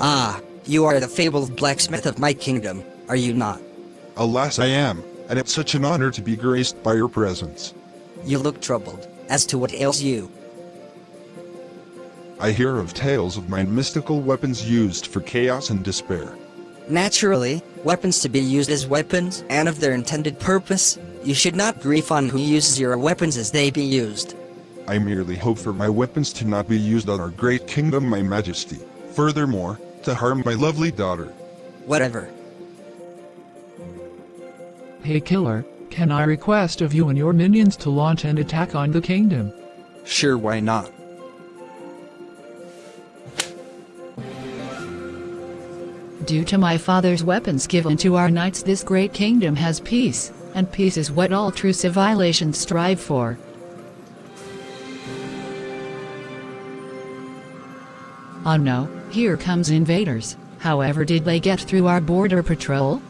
Ah, you are the fabled blacksmith of my kingdom, are you not? Alas I am, and it's such an honor to be graced by your presence. You look troubled. As to what ails you, I hear of tales of my mystical weapons used for chaos and despair. Naturally, weapons to be used as weapons and of their intended purpose, you should not grieve on who uses your weapons as they be used. I merely hope for my weapons to not be used on our great kingdom, my majesty. Furthermore, to harm my lovely daughter. Whatever. Hey killer, can I request of you and your minions to launch an attack on the kingdom? Sure, why not? Due to my father's weapons given to our knights this great kingdom has peace, and peace is what all true civilizations strive for. Oh no, here comes invaders. However did they get through our border patrol?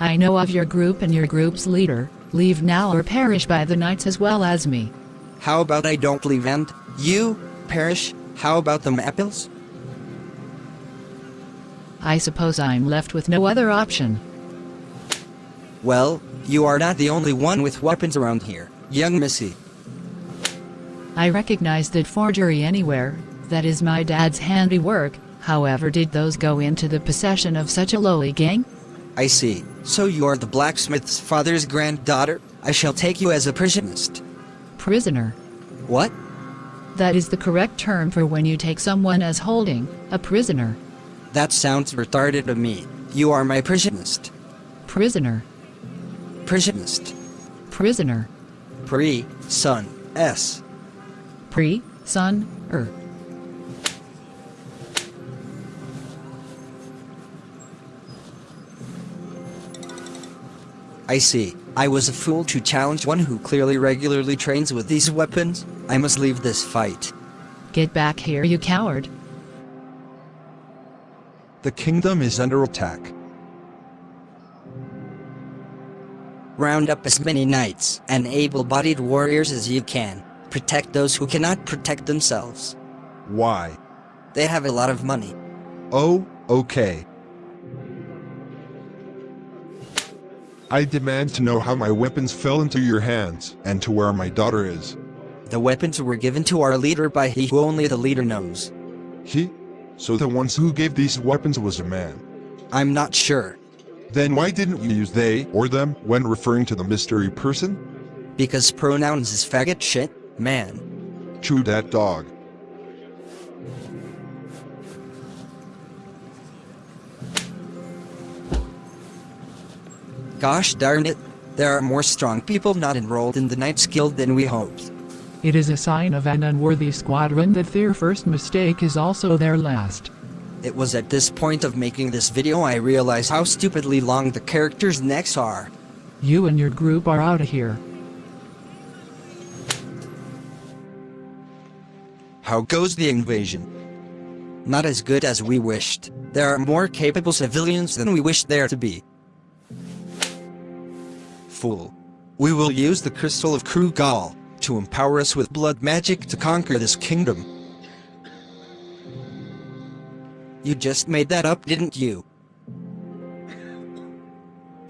I know of your group and your group's leader. Leave now or perish by the knights as well as me. How about I don't leave and you perish? How about the apples? I suppose I'm left with no other option. Well, you are not the only one with weapons around here, young missy. I recognize that forgery anywhere, that is my dad's handiwork, however did those go into the possession of such a lowly gang? I see. So you are the blacksmith's father's granddaughter? I shall take you as a prisonist. Prisoner. What? That is the correct term for when you take someone as holding, a prisoner. That sounds retarded to me. You are my prisonist. Prisoner. Prisonist. Prisoner. Pre, son, s. Pre, son, er. I see. I was a fool to challenge one who clearly regularly trains with these weapons. I must leave this fight. Get back here you coward. The kingdom is under attack. Round up as many knights and able-bodied warriors as you can. Protect those who cannot protect themselves. Why? They have a lot of money. Oh, okay. I demand to know how my weapons fell into your hands, and to where my daughter is. The weapons were given to our leader by he who only the leader knows. He? So the ones who gave these weapons was a man. I'm not sure. Then why didn't you use they or them when referring to the mystery person? Because pronouns is faggot shit, man. True that dog. Gosh darn it, there are more strong people not enrolled in the Knights Guild than we hoped. It is a sign of an unworthy squadron that their first mistake is also their last. It was at this point of making this video I realized how stupidly long the characters' necks are. You and your group are out of here. How goes the invasion? Not as good as we wished. There are more capable civilians than we wished there to be. Fool. We will use the Crystal of Krugal to empower us with blood magic to conquer this kingdom. You just made that up, didn't you?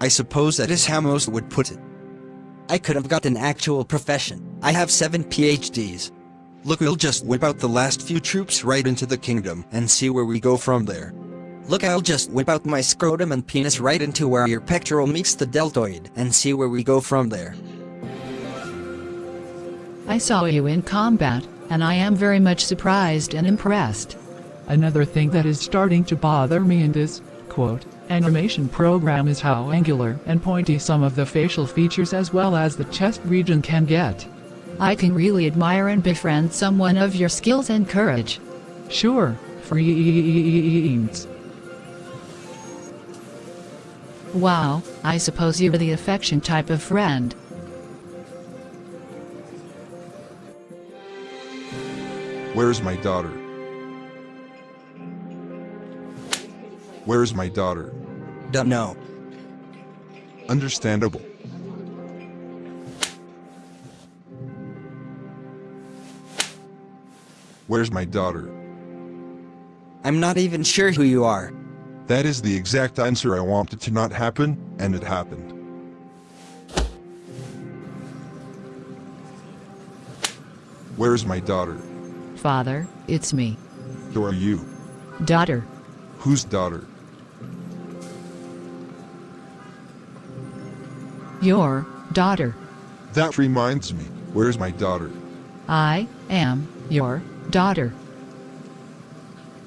I suppose that is how most would put it. I could have got an actual profession. I have seven PhDs. Look, we'll just whip out the last few troops right into the kingdom and see where we go from there. Look, I'll just whip out my scrotum and penis right into where your pectoral meets the deltoid and see where we go from there. I saw you in combat, and I am very much surprised and impressed. Another thing that is starting to bother me in this, quote, animation program is how angular and pointy some of the facial features as well as the chest region can get. I can really admire and befriend someone of your skills and courage. Sure, friends. Wow, I suppose you're the affection type of friend. Where's my daughter? Where is my daughter? Don't know. Understandable. Where's my daughter? I'm not even sure who you are. That is the exact answer I wanted to not happen, and it happened. Where's my daughter? Father, it's me. Who are you? Daughter. Whose daughter? Your daughter. That reminds me, where's my daughter? I am your daughter.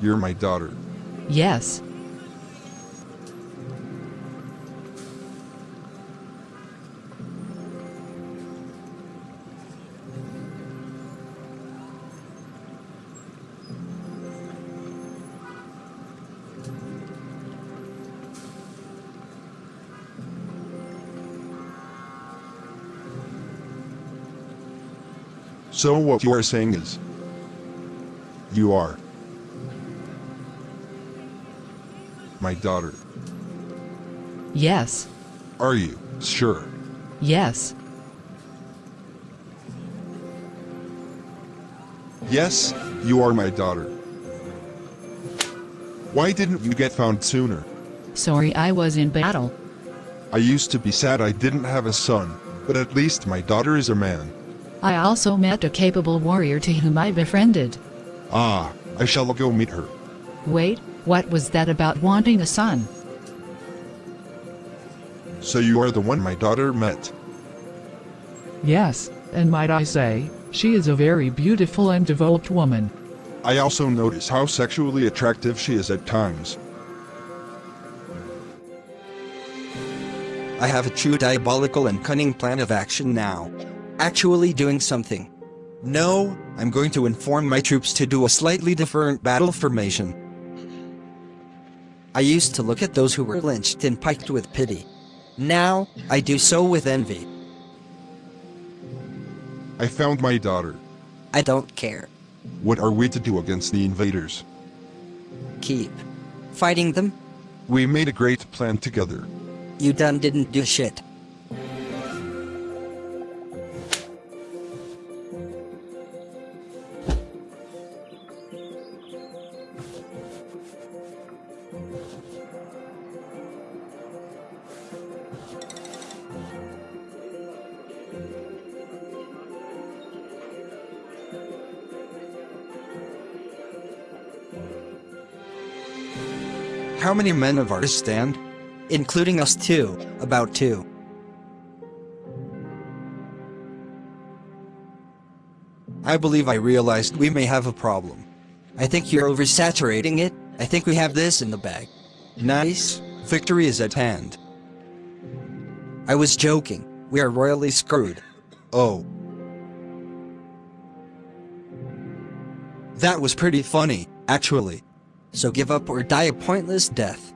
You're my daughter. Yes. So what you are saying is, you are my daughter. Yes. Are you sure? Yes. Yes, you are my daughter. Why didn't you get found sooner? Sorry I was in battle. I used to be sad I didn't have a son, but at least my daughter is a man. I also met a capable warrior to whom I befriended. Ah, I shall go meet her. Wait, what was that about wanting a son? So you are the one my daughter met. Yes, and might I say, she is a very beautiful and developed woman. I also notice how sexually attractive she is at times. I have a true diabolical and cunning plan of action now. Actually doing something. No, I'm going to inform my troops to do a slightly different battle formation. I used to look at those who were lynched and piked with pity. Now, I do so with envy. I found my daughter. I don't care. What are we to do against the invaders? Keep fighting them. We made a great plan together. You done didn't do shit. How many men of ours stand? Including us too, about two. I believe I realized we may have a problem. I think you're oversaturating it, I think we have this in the bag. Nice, victory is at hand. I was joking, we are royally screwed. Oh. That was pretty funny, actually. So give up or die a pointless death.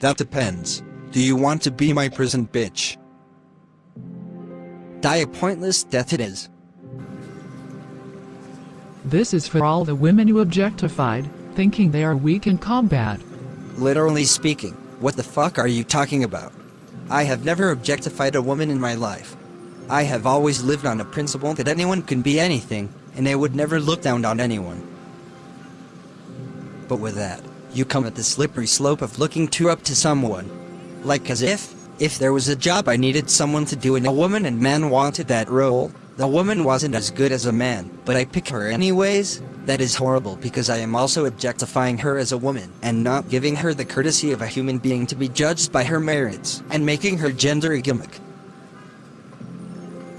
That depends. Do you want to be my prison bitch? Die a pointless death it is. This is for all the women you objectified, thinking they are weak in combat. Literally speaking, what the fuck are you talking about? I have never objectified a woman in my life. I have always lived on a principle that anyone can be anything, and I would never look down on anyone. But with that, you come at the slippery slope of looking too up to someone. Like as if, if there was a job I needed someone to do and a woman and man wanted that role, the woman wasn't as good as a man, but I pick her anyways? That is horrible because I am also objectifying her as a woman and not giving her the courtesy of a human being to be judged by her merits and making her gender a gimmick.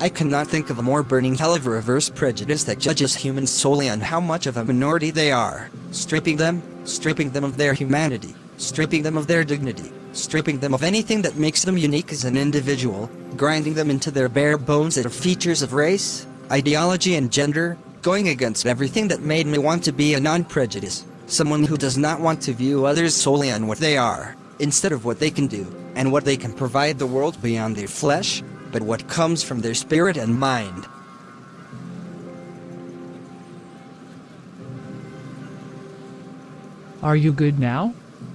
I cannot think of a more burning hell of a reverse prejudice that judges humans solely on how much of a minority they are, stripping them, stripping them of their humanity, stripping them of their dignity, stripping them of anything that makes them unique as an individual, grinding them into their bare bones that are features of race, ideology and gender, going against everything that made me want to be a non-prejudice, someone who does not want to view others solely on what they are, instead of what they can do, and what they can provide the world beyond their flesh, but what comes from their spirit and mind. Are you good now?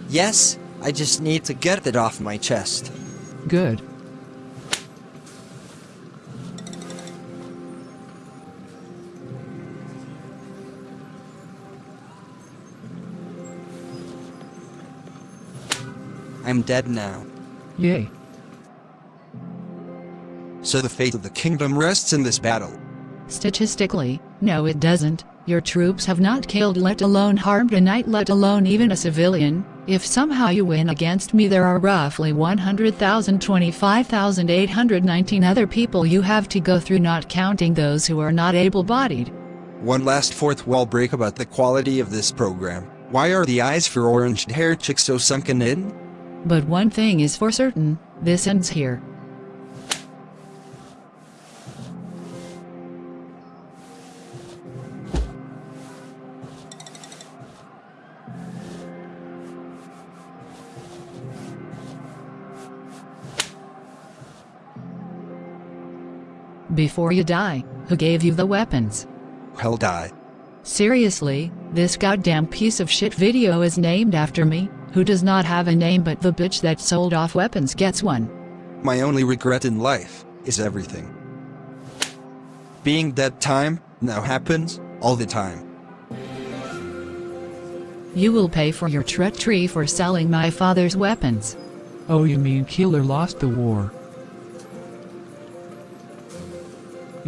Yes, I just need to get it off my chest. Good. I'm dead now. Yay. So the fate of the kingdom rests in this battle. Statistically, no it doesn't. Your troops have not killed let alone harmed a knight let alone even a civilian. If somehow you win against me there are roughly 100,000 25,819 other people you have to go through not counting those who are not able-bodied. One last fourth wall break about the quality of this program. Why are the eyes for orange hair chicks so sunken in? But one thing is for certain, this ends here. Before you die, who gave you the weapons? Hell die. Seriously, this goddamn piece of shit video is named after me, who does not have a name but the bitch that sold off weapons gets one. My only regret in life is everything. Being dead time now happens all the time. You will pay for your treachery for selling my father's weapons. Oh, you mean Keeler lost the war?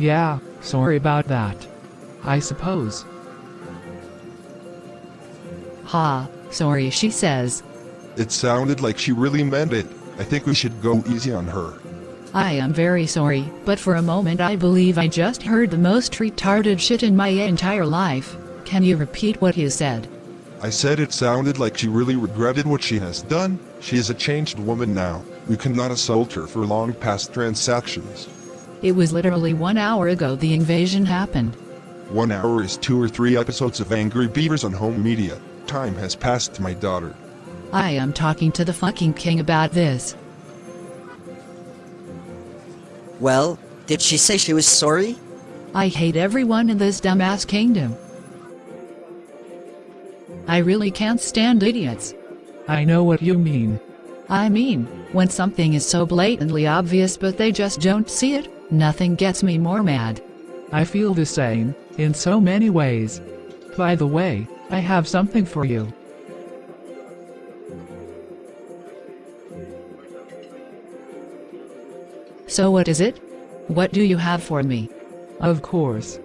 Yeah, sorry about that. I suppose. Ha, sorry she says. It sounded like she really meant it. I think we should go easy on her. I am very sorry, but for a moment I believe I just heard the most retarded shit in my entire life. Can you repeat what you said? I said it sounded like she really regretted what she has done. She is a changed woman now. We cannot assault her for long past transactions. It was literally one hour ago the invasion happened. One hour is two or three episodes of Angry Beavers on home media. Time has passed, my daughter. I am talking to the fucking king about this. Well, did she say she was sorry? I hate everyone in this dumbass kingdom. I really can't stand idiots. I know what you mean. I mean, when something is so blatantly obvious but they just don't see it, nothing gets me more mad. I feel the same, in so many ways. By the way, I have something for you. So what is it? What do you have for me? Of course,